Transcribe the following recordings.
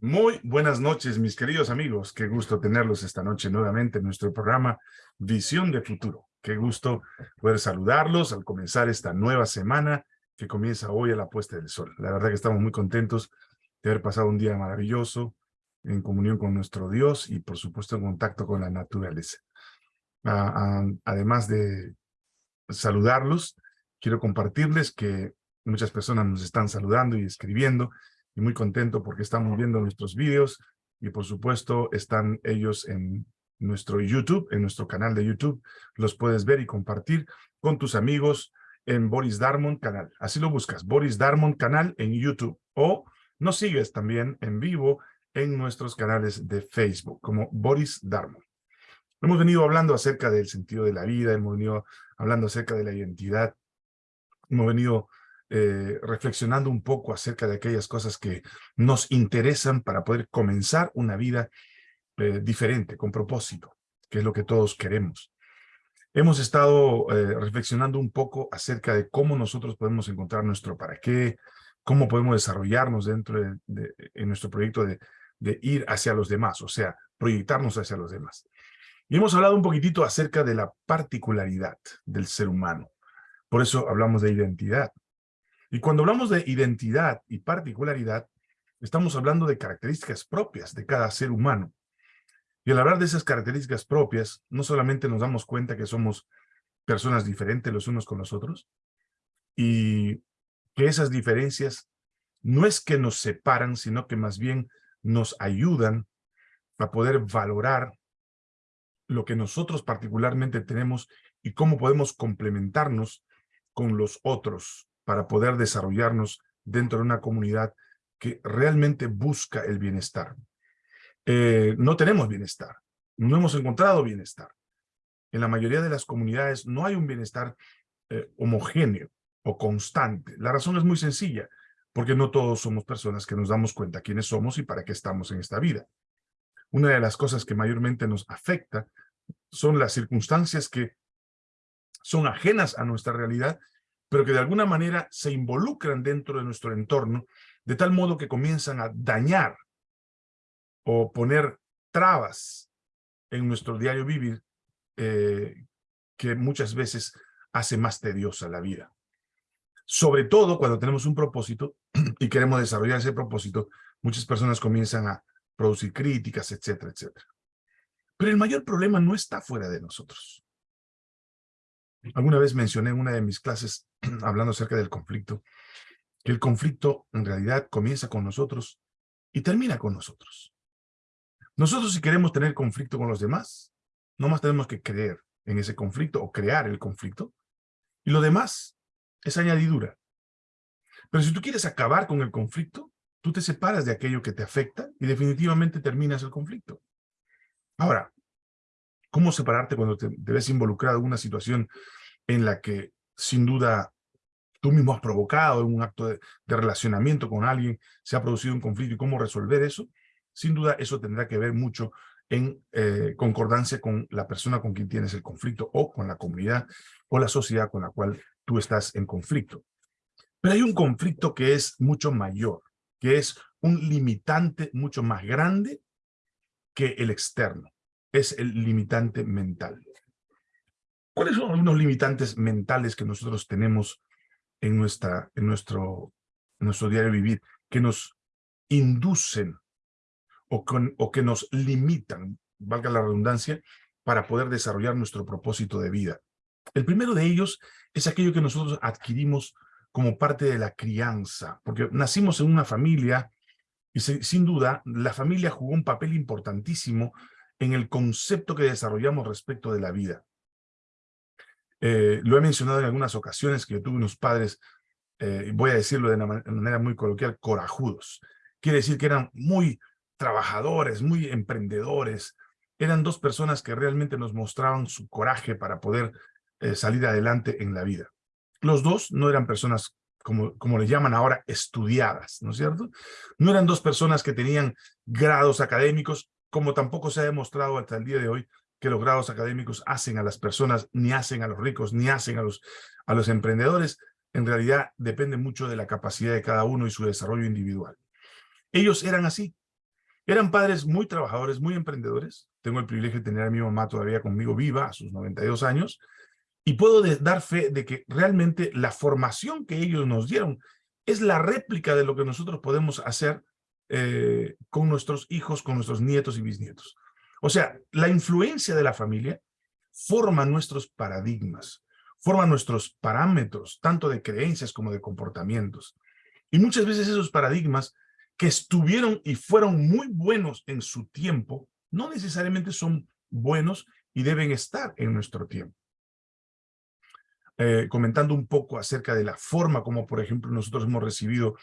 Muy buenas noches, mis queridos amigos. Qué gusto tenerlos esta noche nuevamente en nuestro programa Visión de Futuro. Qué gusto poder saludarlos al comenzar esta nueva semana que comienza hoy a la puesta del sol. La verdad que estamos muy contentos de haber pasado un día maravilloso en comunión con nuestro Dios y por supuesto en contacto con la naturaleza. además de saludarlos, quiero compartirles que muchas personas nos están saludando y escribiendo y muy contento porque estamos viendo nuestros vídeos y por supuesto están ellos en nuestro YouTube, en nuestro canal de YouTube. Los puedes ver y compartir con tus amigos en Boris Darmon canal. Así lo buscas, Boris Darmon canal en YouTube. O nos sigues también en vivo en nuestros canales de Facebook como Boris Darmon. Hemos venido hablando acerca del sentido de la vida, hemos venido hablando acerca de la identidad, hemos venido eh, reflexionando un poco acerca de aquellas cosas que nos interesan para poder comenzar una vida eh, diferente, con propósito, que es lo que todos queremos. Hemos estado eh, reflexionando un poco acerca de cómo nosotros podemos encontrar nuestro para qué, cómo podemos desarrollarnos dentro de, nuestro proyecto de ir hacia los demás, o sea, proyectarnos hacia los demás. Y hemos hablado un poquitito acerca de la particularidad del ser humano. Por eso hablamos de identidad. Y cuando hablamos de identidad y particularidad, estamos hablando de características propias de cada ser humano. Y al hablar de esas características propias, no solamente nos damos cuenta que somos personas diferentes los unos con los otros, y que esas diferencias no es que nos separan, sino que más bien nos ayudan a poder valorar lo que nosotros particularmente tenemos y cómo podemos complementarnos con los otros para poder desarrollarnos dentro de una comunidad que realmente busca el bienestar. Eh, no tenemos bienestar, no hemos encontrado bienestar. En la mayoría de las comunidades no hay un bienestar eh, homogéneo o constante. La razón es muy sencilla, porque no todos somos personas que nos damos cuenta quiénes somos y para qué estamos en esta vida. Una de las cosas que mayormente nos afecta son las circunstancias que son ajenas a nuestra realidad pero que de alguna manera se involucran dentro de nuestro entorno, de tal modo que comienzan a dañar o poner trabas en nuestro diario vivir, eh, que muchas veces hace más tediosa la vida. Sobre todo cuando tenemos un propósito y queremos desarrollar ese propósito, muchas personas comienzan a producir críticas, etcétera, etcétera. Pero el mayor problema no está fuera de nosotros. Alguna vez mencioné en una de mis clases, hablando acerca del conflicto, que el conflicto en realidad comienza con nosotros y termina con nosotros. Nosotros si queremos tener conflicto con los demás, no más tenemos que creer en ese conflicto o crear el conflicto, y lo demás es añadidura. Pero si tú quieres acabar con el conflicto, tú te separas de aquello que te afecta y definitivamente terminas el conflicto. Ahora, ¿cómo separarte cuando te, ves involucrado en una situación en la que sin duda tú mismo has provocado en un acto de, relacionamiento con alguien, se ha producido un conflicto y cómo resolver eso, sin duda eso tendrá que ver mucho en eh, concordancia con la persona con quien tienes el conflicto o con la comunidad o la sociedad con la cual tú estás en conflicto. Pero hay un conflicto que es mucho mayor, que es un limitante mucho más grande que el externo. Es el limitante mental. ¿Cuáles son algunos limitantes mentales que nosotros tenemos en, nuestra, en, nuestro, nuestro diario vivir que nos inducen o, o que nos limitan, valga la redundancia, para poder desarrollar nuestro propósito de vida? El primero de ellos es aquello que nosotros adquirimos como parte de la crianza, porque nacimos en una familia y sin duda la familia jugó un papel importantísimo en el concepto que desarrollamos respecto de la vida. Eh, lo he mencionado en algunas ocasiones que yo tuve unos padres, eh, voy a decirlo de una manera muy coloquial, corajudos. Quiere decir que eran muy trabajadores, muy emprendedores. Eran dos personas que realmente nos mostraban su coraje para poder eh, salir adelante en la vida. Los dos no eran personas, como, como le llaman ahora, estudiadas, ¿no es cierto? No eran dos personas que tenían grados académicos, como tampoco se ha demostrado hasta el día de hoy que los grados académicos hacen a las personas, ni hacen a los ricos, ni hacen a los, a los emprendedores. En realidad depende mucho de la capacidad de cada uno y su desarrollo individual. Ellos eran así. Eran padres muy trabajadores, muy emprendedores. Tengo el privilegio de tener a mi mamá todavía conmigo viva a sus 92 años. Y puedo dar fe de que realmente la formación que ellos nos dieron es la réplica de lo que nosotros podemos hacer eh, con nuestros hijos, con nuestros nietos y bisnietos. O sea, la influencia de la familia forma nuestros paradigmas, forma nuestros parámetros, tanto de creencias como de comportamientos. Y muchas veces esos paradigmas que estuvieron y fueron muy buenos en su tiempo, no necesariamente son buenos y deben estar en nuestro tiempo. Eh, comentando un poco acerca de la forma como, por ejemplo, nosotros hemos recibido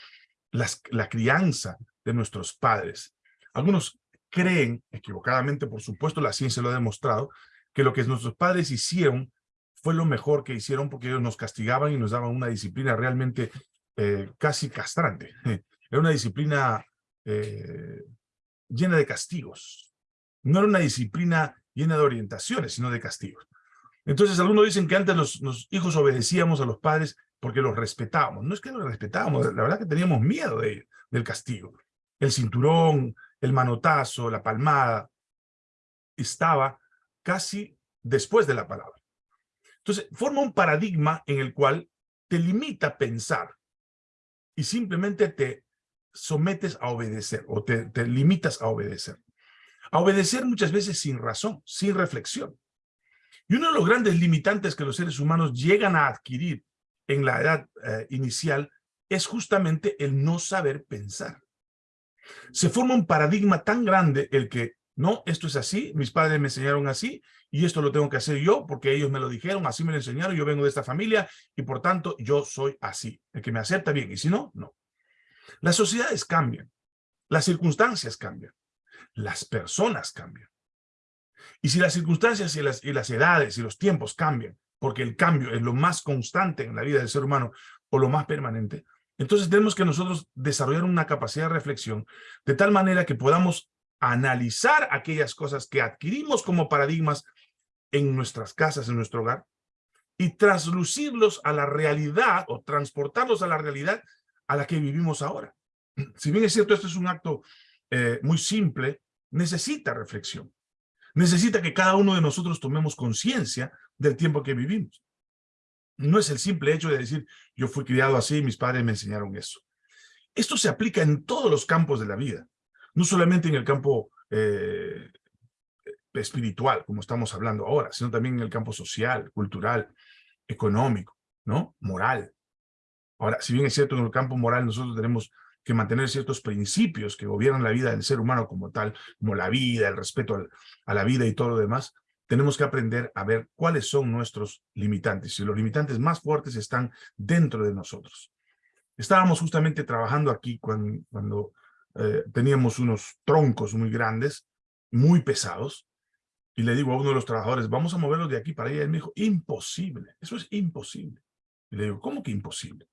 la crianza de nuestros padres. Algunos creen, equivocadamente, por supuesto, la ciencia lo ha demostrado, que lo que nuestros padres hicieron fue lo mejor que hicieron porque ellos nos castigaban y nos daban una disciplina realmente eh, casi castrante. Era una disciplina eh, llena de castigos. No era una disciplina llena de orientaciones, sino de castigos. Entonces, algunos dicen que antes los, hijos obedecíamos a los padres porque los respetábamos. No es que los respetábamos, la verdad que teníamos miedo de, del castigo. El cinturón, el manotazo, la palmada, estaba casi después de la palabra. Entonces, forma un paradigma en el cual te limita a pensar y simplemente te sometes a obedecer o te, limitas a obedecer. A obedecer muchas veces sin razón, sin reflexión. Y uno de los grandes limitantes que los seres humanos llegan a adquirir en la edad eh, inicial es justamente el no saber pensar. Se forma un paradigma tan grande el que, no, esto es así, mis padres me enseñaron así, y esto lo tengo que hacer yo porque ellos me lo dijeron, así me lo enseñaron, yo vengo de esta familia, y por tanto yo soy así. El que me acepta bien, y si no, no. Las sociedades cambian, las circunstancias cambian, las personas cambian. Y si las circunstancias y las, y las edades y los tiempos cambian, porque el cambio es lo más constante en la vida del ser humano o lo más permanente, entonces tenemos que nosotros desarrollar una capacidad de reflexión de tal manera que podamos analizar aquellas cosas que adquirimos como paradigmas en nuestras casas, en nuestro hogar, y traslucirlos a la realidad o transportarlos a la realidad a la que vivimos ahora. Si bien es cierto, esto es un acto eh, muy simple, necesita reflexión. Necesita que cada uno de nosotros tomemos conciencia del tiempo que vivimos. No es el simple hecho de decir, yo fui criado así, mis padres me enseñaron eso. Esto se aplica en todos los campos de la vida, no solamente en el campo eh, espiritual, como estamos hablando ahora, sino también en el campo social, cultural, económico, ¿no? Moral. Ahora, si bien es cierto, en el campo moral nosotros tenemos que mantener ciertos principios que gobiernan la vida del ser humano como tal, como la vida, el respeto a la vida y todo lo demás, tenemos que aprender a ver cuáles son nuestros limitantes. Y los limitantes más fuertes están dentro de nosotros. Estábamos justamente trabajando aquí cuando, eh, teníamos unos troncos muy grandes, muy pesados, y le digo a uno de los trabajadores, vamos a moverlos de aquí para allá. Y él me dijo, imposible, eso es imposible. Y le digo, ¿cómo que imposible?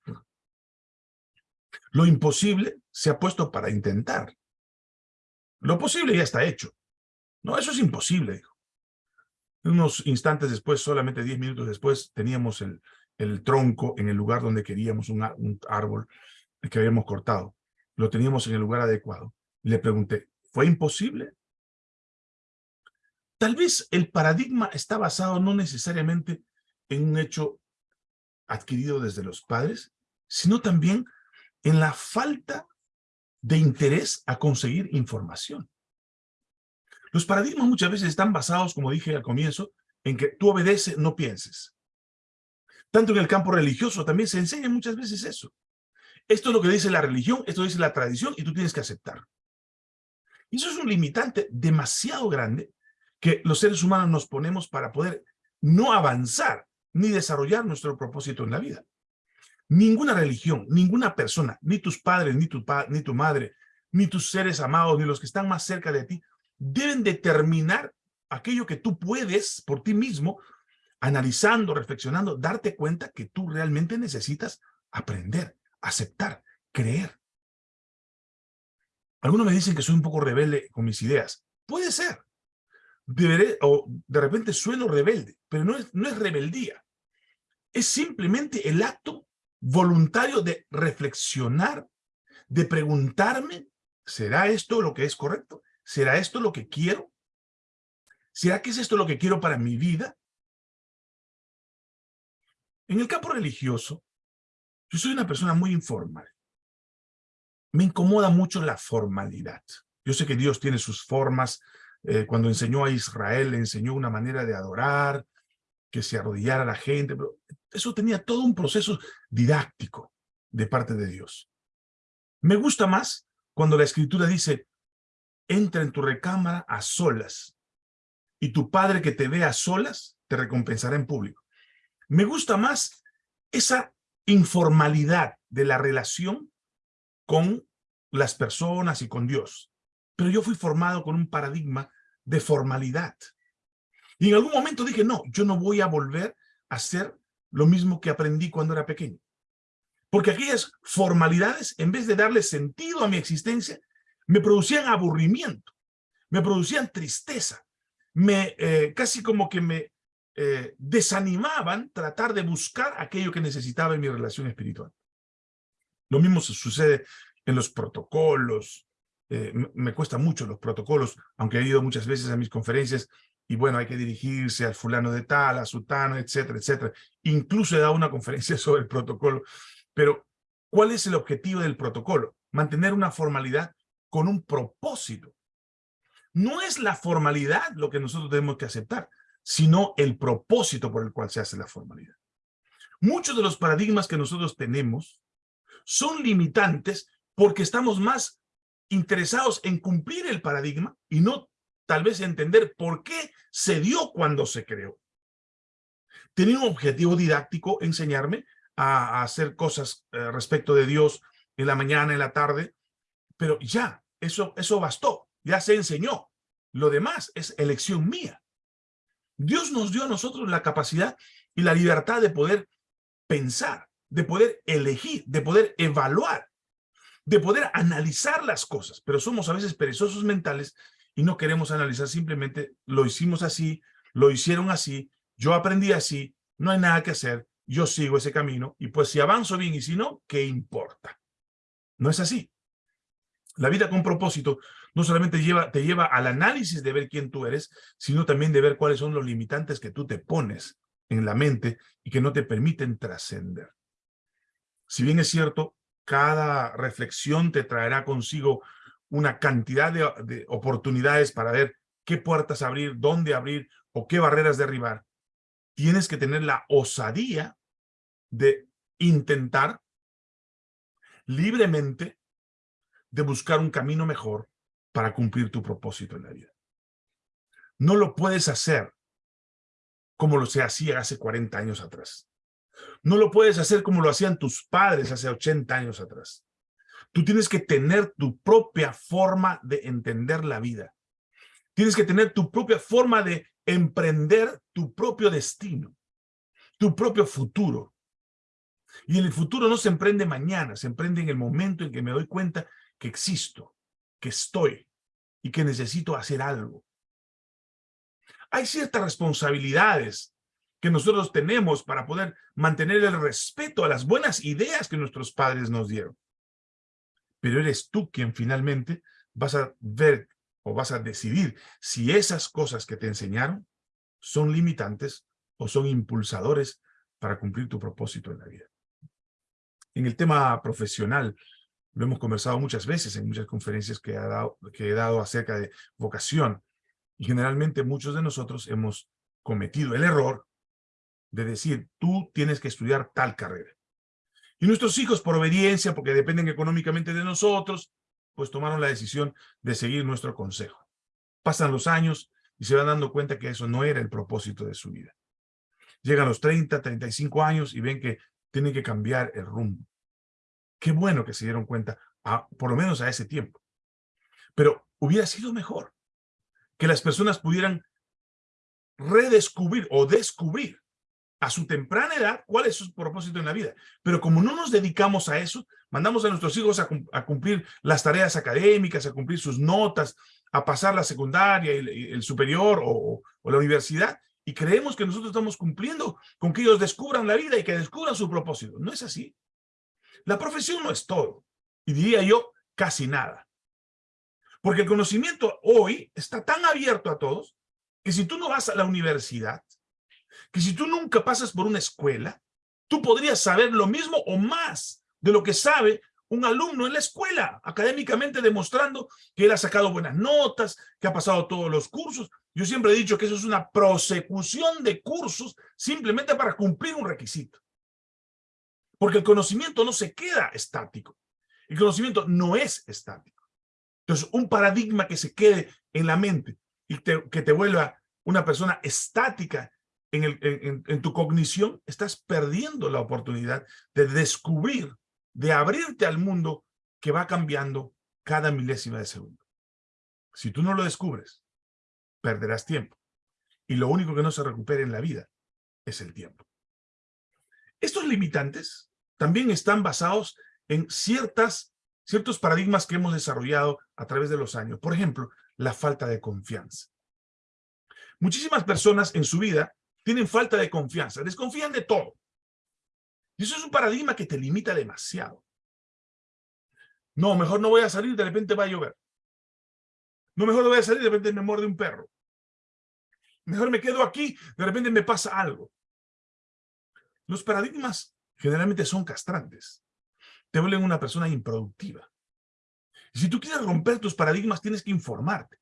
Lo imposible se ha puesto para intentar. Lo posible ya está hecho. No, eso es imposible, dijo. Unos instantes después, solamente diez minutos después, teníamos el, el tronco en el lugar donde queríamos, un, un árbol que habíamos cortado. Lo teníamos en el lugar adecuado. Le pregunté, ¿fue imposible? Tal vez el paradigma está basado no necesariamente en un hecho adquirido desde los padres, sino también en la falta de interés a conseguir información. Los paradigmas muchas veces están basados, como dije al comienzo, en que tú obedeces, no pienses. Tanto en el campo religioso también se enseña muchas veces eso. Esto es lo que dice la religión, esto dice la tradición y tú tienes que aceptar. Y eso es un limitante demasiado grande que los seres humanos nos ponemos para poder no avanzar ni desarrollar nuestro propósito en la vida. Ninguna religión, ninguna persona, ni tus padres, ni tu, ni tu madre, ni tus seres amados, ni los que están más cerca de ti, deben determinar aquello que tú puedes por ti mismo, analizando, reflexionando, darte cuenta que tú realmente necesitas aprender, aceptar, creer. Algunos me dicen que soy un poco rebelde con mis ideas. Puede ser. De repente suelo rebelde, pero no es, no es rebeldía. Es simplemente el acto voluntario de reflexionar, de preguntarme ¿será esto lo que es correcto? ¿Será esto lo que quiero? ¿Será que es esto lo que quiero para mi vida? En el campo religioso, yo soy una persona muy informal. Me incomoda mucho la formalidad. Yo sé que Dios tiene sus formas. Eh, cuando enseñó a Israel, le enseñó una manera de adorar, que se arrodillara la gente, pero eso tenía todo un proceso didáctico de parte de Dios. Me gusta más cuando la Escritura dice, entra en tu recámara a solas, y tu Padre que te ve a solas te recompensará en público. Me gusta más esa informalidad de la relación con las personas y con Dios. Pero yo fui formado con un paradigma de formalidad. Y en algún momento dije, no, yo no voy a volver a hacer lo mismo que aprendí cuando era pequeño. Porque aquellas formalidades, en vez de darle sentido a mi existencia, me producían aburrimiento, me producían tristeza, me eh, casi como que me eh, desanimaban tratar de buscar aquello que necesitaba en mi relación espiritual. Lo mismo sucede en los protocolos. Eh, me cuesta mucho los protocolos, aunque he ido muchas veces a mis conferencias y bueno, hay que dirigirse al fulano de tal, a sutano, etcétera, etcétera. Incluso he dado una conferencia sobre el protocolo. Pero, ¿cuál es el objetivo del protocolo? Mantener una formalidad con un propósito. No es la formalidad lo que nosotros tenemos que aceptar, sino el propósito por el cual se hace la formalidad. Muchos de los paradigmas que nosotros tenemos son limitantes porque estamos más interesados en cumplir el paradigma y no tal vez entender por qué se dio cuando se creó. Tenía un objetivo didáctico enseñarme a, hacer cosas eh, respecto de Dios en la mañana, en la tarde, pero ya, eso, eso bastó, ya se enseñó. Lo demás es elección mía. Dios nos dio a nosotros la capacidad y la libertad de poder pensar, de poder elegir, de poder evaluar, de poder analizar las cosas, pero somos a veces perezosos mentales y no queremos analizar, simplemente lo hicimos así, lo hicieron así, yo aprendí así, no hay nada que hacer, yo sigo ese camino y pues si avanzo bien y si no, ¿qué importa? No es así. La vida con propósito no solamente lleva, te lleva al análisis de ver quién tú eres, sino también de ver cuáles son los limitantes que tú te pones en la mente y que no te permiten trascender. Si bien es cierto, cada reflexión te traerá consigo una cantidad de, de, oportunidades para ver qué puertas abrir, dónde abrir o qué barreras derribar. Tienes que tener la osadía de intentar libremente de buscar un camino mejor para cumplir tu propósito en la vida. No lo puedes hacer como lo se hacía hace 40 años atrás. No lo puedes hacer como lo hacían tus padres hace 80 años atrás. Tú tienes que tener tu propia forma de entender la vida. Tienes que tener tu propia forma de emprender tu propio destino, tu propio futuro. Y el futuro no se emprende mañana, se emprende en el momento en que me doy cuenta que existo, que estoy y que necesito hacer algo. Hay ciertas responsabilidades que nosotros tenemos para poder mantener el respeto a las buenas ideas que nuestros padres nos dieron pero eres tú quien finalmente vas a ver o vas a decidir si esas cosas que te enseñaron son limitantes o son impulsadores para cumplir tu propósito en la vida. En el tema profesional, lo hemos conversado muchas veces en muchas conferencias que, dado, que he dado acerca de vocación. Y generalmente muchos de nosotros hemos cometido el error de decir, tú tienes que estudiar tal carrera. Y nuestros hijos, por obediencia, porque dependen económicamente de nosotros, pues tomaron la decisión de seguir nuestro consejo. Pasan los años y se van dando cuenta que eso no era el propósito de su vida. Llegan los 30, 35 años y ven que tienen que cambiar el rumbo. Qué bueno que se dieron cuenta, por lo menos a ese tiempo. Pero hubiera sido mejor que las personas pudieran redescubrir o descubrir a su temprana edad cuál es su propósito en la vida. Pero como no nos dedicamos a eso, mandamos a nuestros hijos a, cumplir las tareas académicas, a cumplir sus notas, a pasar la secundaria, el, superior o, la universidad, y creemos que nosotros estamos cumpliendo con que ellos descubran la vida y que descubran su propósito. No es así. La profesión no es todo, y diría yo, casi nada. Porque el conocimiento hoy está tan abierto a todos que si tú no vas a la universidad, que si tú nunca pasas por una escuela, tú podrías saber lo mismo o más de lo que sabe un alumno en la escuela, académicamente demostrando que él ha sacado buenas notas, que ha pasado todos los cursos. Yo siempre he dicho que eso es una prosecución de cursos simplemente para cumplir un requisito. Porque el conocimiento no se queda estático. El conocimiento no es estático. Entonces, un paradigma que se quede en la mente y que te vuelva una persona estática en, en tu cognición, estás perdiendo la oportunidad de descubrir de abrirte al mundo que va cambiando cada milésima de segundo. Si tú no lo descubres, perderás tiempo. Y lo único que no se recupera en la vida es el tiempo. Estos limitantes también están basados en ciertas, ciertos paradigmas que hemos desarrollado a través de los años. Por ejemplo, la falta de confianza. Muchísimas personas en su vida tienen falta de confianza, desconfían de todo. Y eso es un paradigma que te limita demasiado. No, mejor no voy a salir, de repente va a llover. No, mejor no voy a salir, de repente me muerde un perro. Mejor me quedo aquí, de repente me pasa algo. Los paradigmas generalmente son castrantes. Te vuelven una persona improductiva. Si tú quieres romper tus paradigmas, tienes que informarte.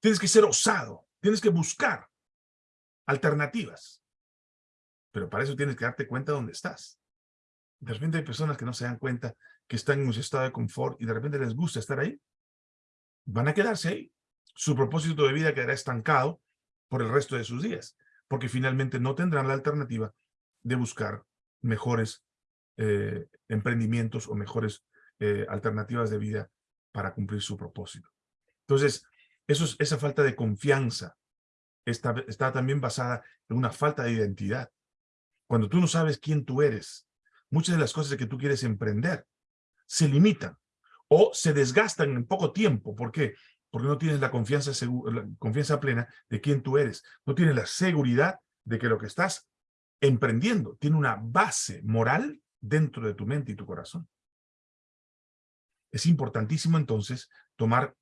Tienes que ser osado. Tienes que buscar alternativas. Pero para eso tienes que darte cuenta de dónde estás. De repente hay personas que no se dan cuenta que están en un estado de confort y de repente les gusta estar ahí. Van a quedarse ahí. Su propósito de vida quedará estancado por el resto de sus días, porque finalmente no tendrán la alternativa de buscar mejores eh, emprendimientos o mejores eh, alternativas de vida para cumplir su propósito. Entonces, eso es, esa falta de confianza está, también basada en una falta de identidad. Cuando tú no sabes quién tú eres, muchas de las cosas que tú quieres emprender se limitan o se desgastan en poco tiempo. ¿Por qué? Porque no tienes la confianza, confianza plena de quién tú eres. No tienes la seguridad de que lo que estás emprendiendo tiene una base moral dentro de tu mente y tu corazón. Es importantísimo entonces tomar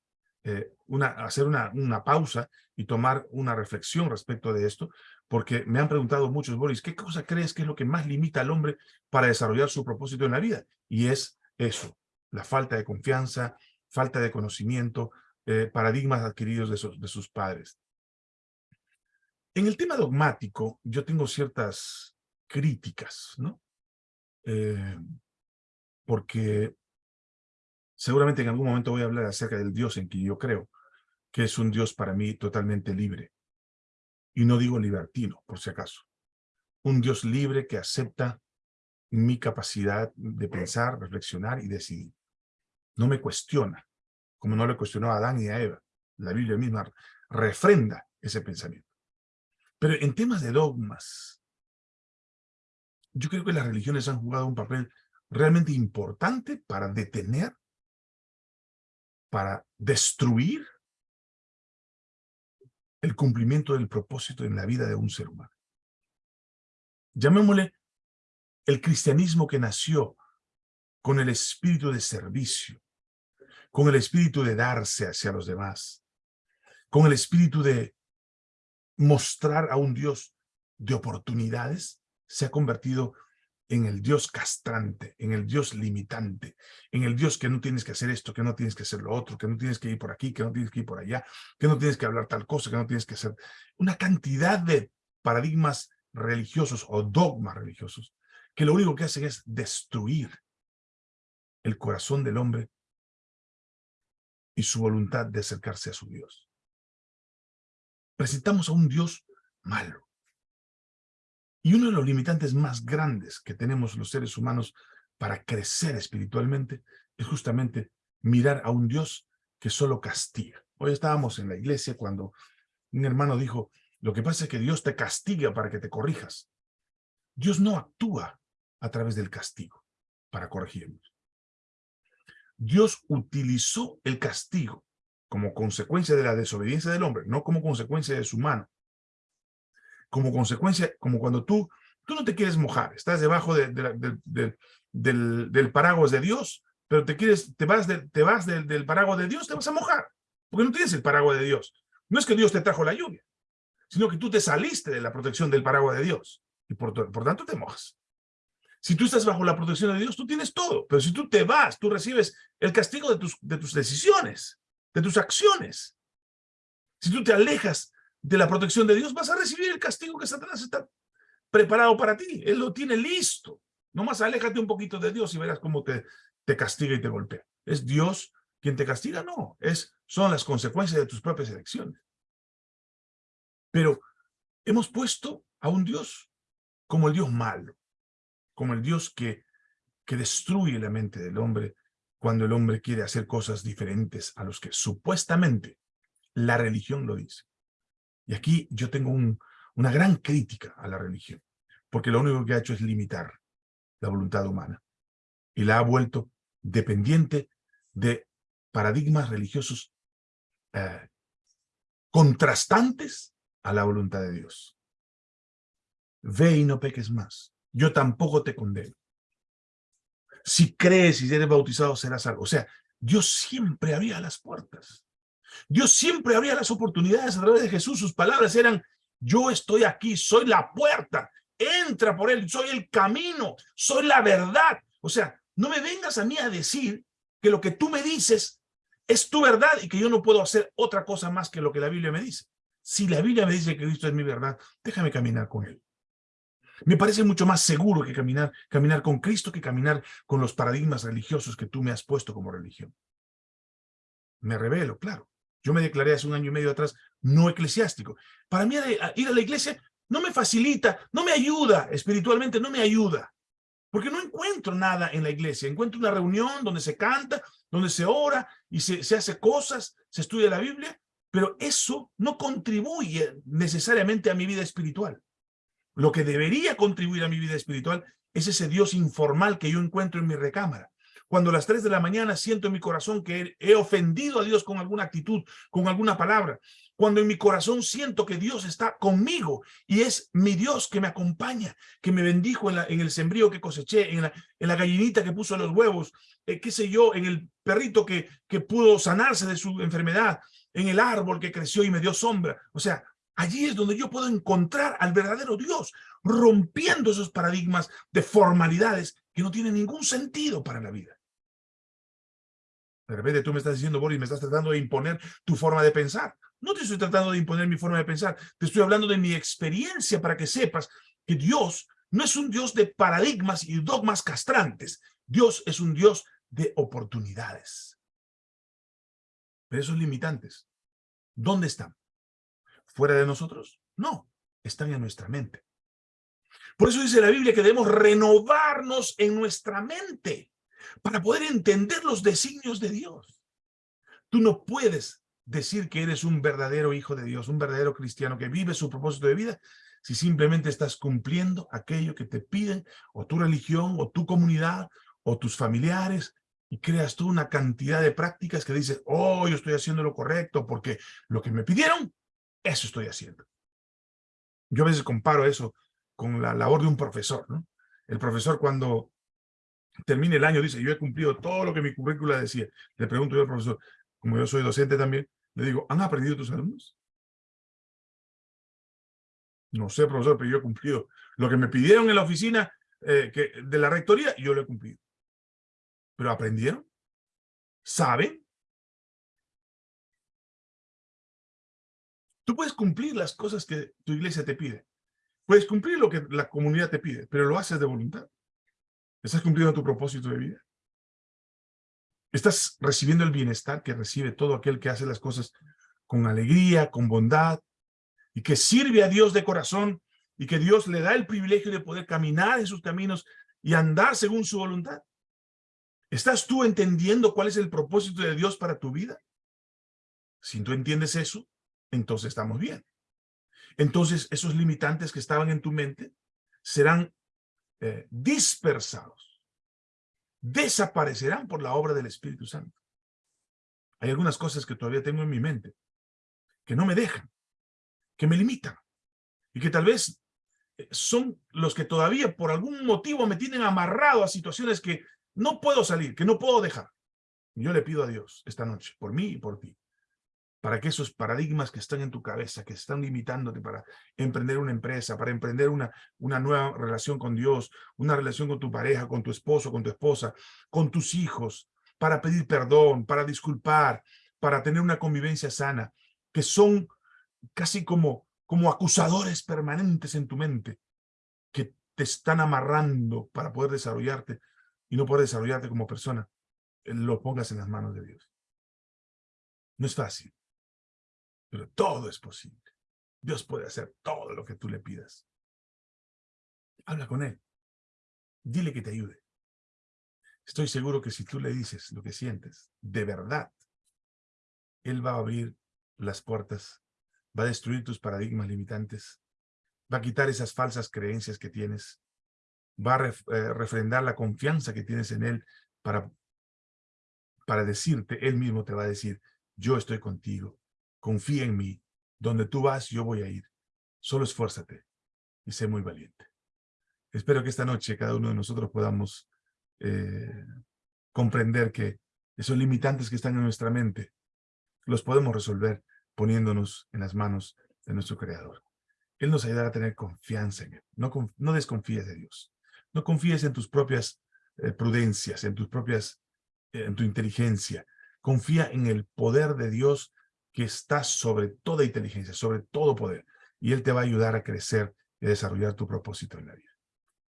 eh, una, hacer una, una pausa y tomar una reflexión respecto de esto, porque me han preguntado muchos, Boris, ¿qué cosa crees que es lo que más limita al hombre para desarrollar su propósito en la vida? Y es eso, la falta de confianza, falta de conocimiento, eh, paradigmas adquiridos de, de, sus padres. En el tema dogmático, yo tengo ciertas críticas, ¿no? Eh, porque seguramente en algún momento voy a hablar acerca del Dios en quien yo creo, que es un Dios para mí totalmente libre, y no digo libertino, por si acaso. Un Dios libre que acepta mi capacidad de pensar, reflexionar y decidir. No me cuestiona, como no le cuestionó a Adán y a Eva. La Biblia misma refrenda ese pensamiento. Pero en temas de dogmas, yo creo que las religiones han jugado un papel realmente importante para detener, para destruir el cumplimiento del propósito en la vida de un ser humano. Llamémosle el cristianismo que nació con el espíritu de servicio, con el espíritu de darse hacia los demás, con el espíritu de mostrar a un Dios de oportunidades, se ha convertido en el Dios castrante, en el Dios limitante, en el Dios que no tienes que hacer esto, que no tienes que hacer lo otro, que no tienes que ir por aquí, que no tienes que ir por allá, que no tienes que hablar tal cosa, que no tienes que hacer una cantidad de paradigmas religiosos o dogmas religiosos que lo único que hacen es destruir el corazón del hombre y su voluntad de acercarse a su Dios. Presentamos a un Dios malo, y uno de los limitantes más grandes que tenemos los seres humanos para crecer espiritualmente es justamente mirar a un Dios que solo castiga. Hoy estábamos en la iglesia cuando un hermano dijo, lo que pasa es que Dios te castiga para que te corrijas. Dios no actúa a través del castigo para corregirnos. Dios utilizó el castigo como consecuencia de la desobediencia del hombre, no como consecuencia de su mano, como consecuencia, como cuando tú, tú no te quieres mojar, estás debajo de, del, paraguas de Dios, pero te quieres, te vas, te vas del, paraguas de Dios, te vas a mojar. porque no tienes el paraguas de Dios. No es que Dios te trajo la lluvia, sino que tú te saliste de la protección del paraguas de Dios y por, tanto te mojas. Si tú estás bajo la protección de Dios, tú tienes todo. Pero si tú te vas, tú recibes el castigo de tus decisiones, de tus acciones. Si tú te alejas de la protección de Dios, vas a recibir el castigo que Satanás está preparado para ti. Él lo tiene listo. Nomás aléjate un poquito de Dios y verás cómo te, te castiga y te golpea. ¿Es Dios quien te castiga? No, es, son las consecuencias de tus propias elecciones. Pero hemos puesto a un Dios como el Dios malo, como el Dios que, que destruye la mente del hombre cuando el hombre quiere hacer cosas diferentes a los que supuestamente la religión lo dice. Y aquí yo tengo una gran crítica a la religión, porque lo único que ha hecho es limitar la voluntad humana y la ha vuelto dependiente de paradigmas religiosos eh, contrastantes a la voluntad de Dios. Ve y no peques más. Yo tampoco te condeno. Si crees y eres bautizado, serás salvo. O sea, Dios siempre abría las puertas. Dios siempre abría las oportunidades a través de Jesús. Sus palabras eran, yo estoy aquí, soy la puerta, entra por él, soy el camino, soy la verdad. O sea, no me vengas a mí a decir que lo que tú me dices es tu verdad y que yo no puedo hacer otra cosa más que lo que la Biblia me dice. Si la Biblia me dice que Cristo es mi verdad, déjame caminar con él. Me parece mucho más seguro que caminar, caminar con Cristo que caminar con los paradigmas religiosos que tú me has puesto como religión. Me revelo, claro. Yo me declaré hace un año y medio atrás no eclesiástico. Para mí ir a la iglesia no me facilita, no me ayuda, espiritualmente no me ayuda. Porque no encuentro nada en la iglesia. Encuentro una reunión donde se canta, donde se ora y se, se hace cosas, se estudia la Biblia, pero eso no contribuye necesariamente a mi vida espiritual. Lo que debería contribuir a mi vida espiritual es ese Dios informal que yo encuentro en mi recámara. Cuando a las 3 de la mañana siento en mi corazón que he ofendido a Dios con alguna actitud, con alguna palabra. Cuando en mi corazón siento que Dios está conmigo y es mi Dios que me acompaña, que me bendijo en, el sembrío que coseché, en la, gallinita que puso los huevos, eh, qué sé yo, en el perrito que, que pudo sanarse de su enfermedad, en el árbol que creció y me dio sombra. O sea, Allí es donde yo puedo encontrar al verdadero Dios, rompiendo esos paradigmas de formalidades que no tienen ningún sentido para la vida. De repente tú me estás diciendo, Boris, me estás tratando de imponer tu forma de pensar. No te estoy tratando de imponer mi forma de pensar. Te estoy hablando de mi experiencia para que sepas que Dios no es un Dios de paradigmas y dogmas castrantes. Dios es un Dios de oportunidades. Pero esos limitantes, ¿dónde están? Fuera de nosotros? No, están en nuestra mente. Por eso dice la Biblia que debemos renovarnos en nuestra mente para poder entender los designios de Dios. Tú no puedes decir que eres un verdadero hijo de Dios, un verdadero cristiano que vive su propósito de vida, si simplemente estás cumpliendo aquello que te piden, o tu religión, o tu comunidad, o tus familiares, y creas tú una cantidad de prácticas que dices, oh, yo estoy haciendo lo correcto porque lo que me pidieron eso estoy haciendo. Yo a veces comparo eso con la labor de un profesor, ¿no? El profesor cuando termine el año dice, yo he cumplido todo lo que mi currícula decía. Le pregunto yo al profesor, como yo soy docente también, le digo, ¿han aprendido tus alumnos? No sé, profesor, pero yo he cumplido. Lo que me pidieron en la oficina eh, que, de la rectoría, yo lo he cumplido. ¿Pero aprendieron? ¿Saben? Tú puedes cumplir las cosas que tu iglesia te pide. Puedes cumplir lo que la comunidad te pide, pero lo haces de voluntad. ¿Estás cumpliendo tu propósito de vida? ¿Estás recibiendo el bienestar que recibe todo aquel que hace las cosas con alegría, con bondad, y que sirve a Dios de corazón, y que Dios le da el privilegio de poder caminar en sus caminos y andar según su voluntad? ¿Estás tú entendiendo cuál es el propósito de Dios para tu vida? Si tú entiendes eso, entonces estamos bien. Entonces esos limitantes que estaban en tu mente serán eh, dispersados, desaparecerán por la obra del Espíritu Santo. Hay algunas cosas que todavía tengo en mi mente que no me dejan, que me limitan y que tal vez eh, son los que todavía por algún motivo me tienen amarrado a situaciones que no puedo salir, que no puedo dejar. Yo le pido a Dios esta noche, por mí y por ti, para que esos paradigmas que están en tu cabeza, que están limitándote para emprender una empresa, para emprender una, una nueva relación con Dios, una relación con tu pareja, con tu esposo, con tu esposa, con tus hijos, para pedir perdón, para disculpar, para tener una convivencia sana, que son casi como, como acusadores permanentes en tu mente, que te están amarrando para poder desarrollarte y no poder desarrollarte como persona, lo pongas en las manos de Dios. No es fácil, pero todo es posible. Dios puede hacer todo lo que tú le pidas. Habla con Él. Dile que te ayude. Estoy seguro que si tú le dices lo que sientes, de verdad, Él va a abrir las puertas, va a destruir tus paradigmas limitantes, va a quitar esas falsas creencias que tienes, va a eh, refrendar la confianza que tienes en Él para, para decirte, Él mismo te va a decir, yo estoy contigo, confía en mí, donde tú vas yo voy a ir, solo esfuérzate y sé muy valiente. Espero que esta noche cada uno de nosotros podamos eh, comprender que esos limitantes que están en nuestra mente los podemos resolver poniéndonos en las manos de nuestro Creador. Él nos ayudará a tener confianza en Él. No, desconfíes de Dios. No confíes en tus propias eh, prudencias, en tus propias, eh, en tu inteligencia. Confía en el poder de Dios que está sobre toda inteligencia, sobre todo poder. Y Él te va a ayudar a crecer y a desarrollar tu propósito en la vida.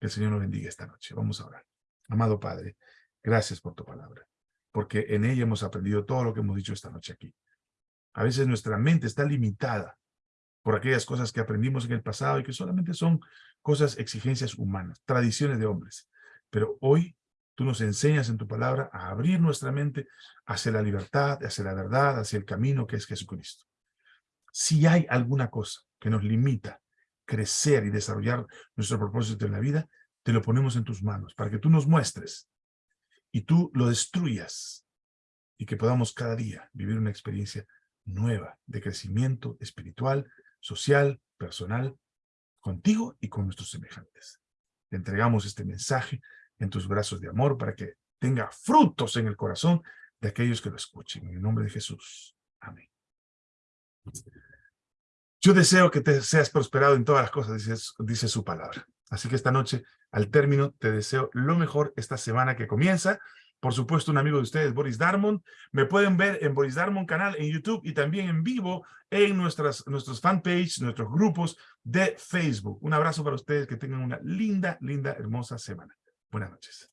Que el Señor nos bendiga esta noche. Vamos a orar. Amado Padre, gracias por tu palabra, porque en ella hemos aprendido todo lo que hemos dicho esta noche aquí. A veces nuestra mente está limitada por aquellas cosas que aprendimos en el pasado y que solamente son cosas, exigencias humanas, tradiciones de hombres. Pero hoy tú nos enseñas en tu palabra a abrir nuestra mente hacia la libertad, hacia la verdad, hacia el camino que es Jesucristo. Si hay alguna cosa que nos limita crecer y desarrollar nuestro propósito en la vida, te lo ponemos en tus manos para que tú nos muestres y tú lo destruyas y que podamos cada día vivir una experiencia nueva de crecimiento espiritual, social, personal, contigo y con nuestros semejantes. Te entregamos este mensaje en tus brazos de amor para que tenga frutos en el corazón de aquellos que lo escuchen. En el nombre de Jesús. Amén. Yo deseo que te seas prosperado en todas las cosas, dice, su palabra. Así que esta noche, al término, te deseo lo mejor esta semana que comienza por supuesto, un amigo de ustedes, Boris Darmon. Me pueden ver en Boris Darmon canal en YouTube y también en vivo en nuestras, nuestros fanpage, nuestros grupos de Facebook. Un abrazo para ustedes, que tengan una linda, linda, hermosa semana. Buenas noches.